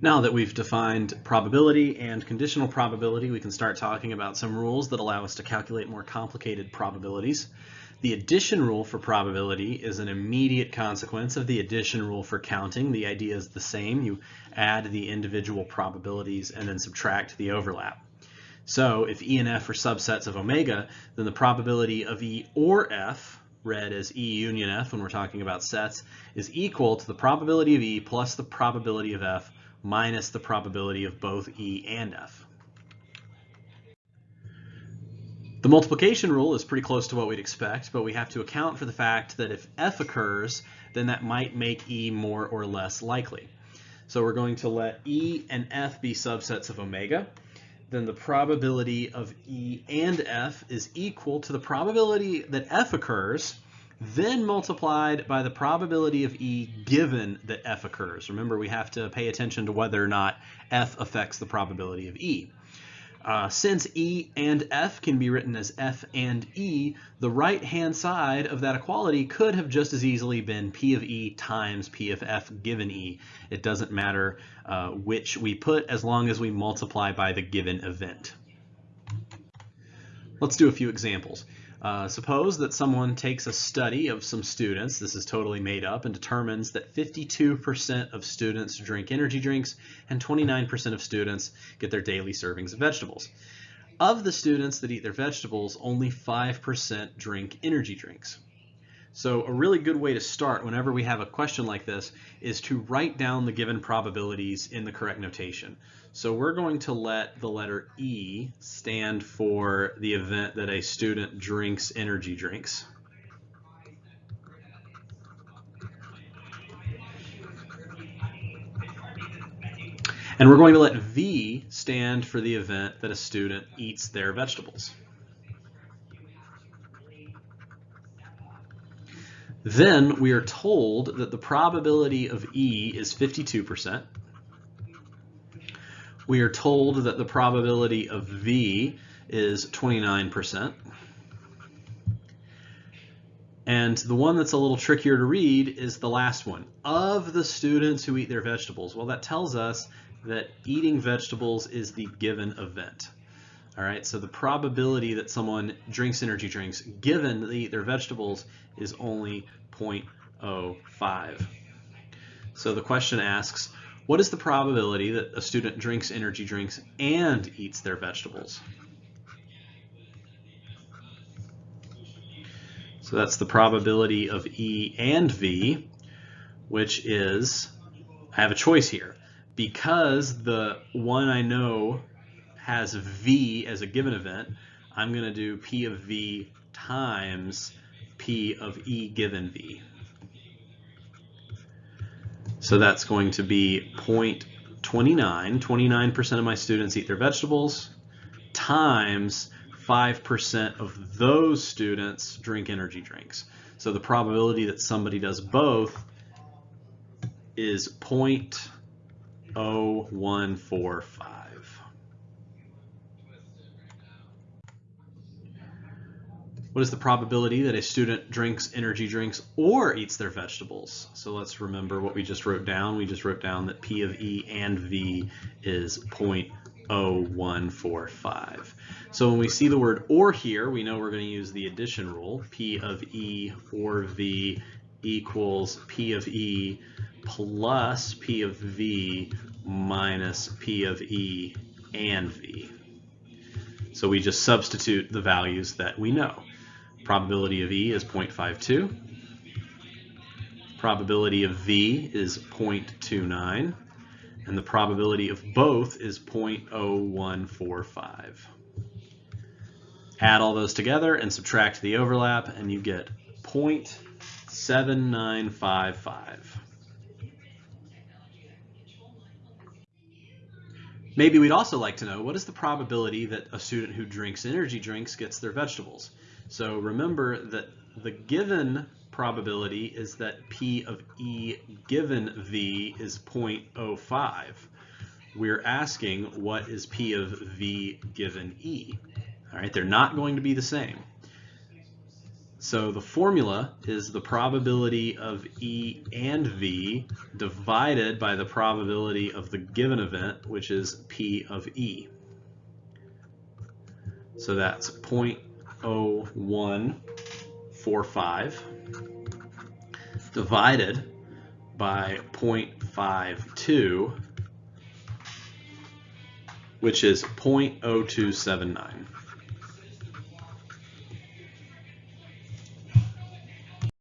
Now that we've defined probability and conditional probability, we can start talking about some rules that allow us to calculate more complicated probabilities. The addition rule for probability is an immediate consequence of the addition rule for counting. The idea is the same. You add the individual probabilities and then subtract the overlap. So if E and F are subsets of omega, then the probability of E or F, read as E union F when we're talking about sets, is equal to the probability of E plus the probability of F minus the probability of both E and F. The multiplication rule is pretty close to what we'd expect, but we have to account for the fact that if F occurs, then that might make E more or less likely. So we're going to let E and F be subsets of omega. Then the probability of E and F is equal to the probability that F occurs then multiplied by the probability of E given that F occurs. Remember, we have to pay attention to whether or not F affects the probability of E. Uh, since E and F can be written as F and E, the right-hand side of that equality could have just as easily been P of E times P of F given E. It doesn't matter uh, which we put as long as we multiply by the given event. Let's do a few examples. Uh, suppose that someone takes a study of some students, this is totally made up, and determines that 52% of students drink energy drinks and 29% of students get their daily servings of vegetables. Of the students that eat their vegetables, only 5% drink energy drinks. So a really good way to start whenever we have a question like this is to write down the given probabilities in the correct notation. So we're going to let the letter E stand for the event that a student drinks energy drinks. And we're going to let V stand for the event that a student eats their vegetables. Then we are told that the probability of E is 52%. We are told that the probability of V is 29%. And the one that's a little trickier to read is the last one. Of the students who eat their vegetables, well, that tells us that eating vegetables is the given event. All right, so the probability that someone drinks energy drinks given that they eat their vegetables is only 0.05. So the question asks, what is the probability that a student drinks energy drinks and eats their vegetables? So that's the probability of E and V, which is, I have a choice here. Because the one I know has V as a given event, I'm going to do P of V times P of E given V. So that's going to be 0.29. 29% of my students eat their vegetables times 5% of those students drink energy drinks. So the probability that somebody does both is 0.0145. What is the probability that a student drinks energy drinks or eats their vegetables? So let's remember what we just wrote down. We just wrote down that P of E and V is 0.0145. So when we see the word or here, we know we're going to use the addition rule. P of E or V equals P of E plus P of V minus P of E and V. So we just substitute the values that we know. Probability of E is 0.52. Probability of V is 0.29. And the probability of both is 0.0145. Add all those together and subtract the overlap and you get 0.7955. Maybe we'd also like to know what is the probability that a student who drinks energy drinks gets their vegetables. So remember that the given probability is that P of E given V is 0.05. We're asking what is P of V given E. All right, they're not going to be the same. So the formula is the probability of E and V divided by the probability of the given event, which is P of E. So that's 0.0145 divided by 0.52, which is 0.0279.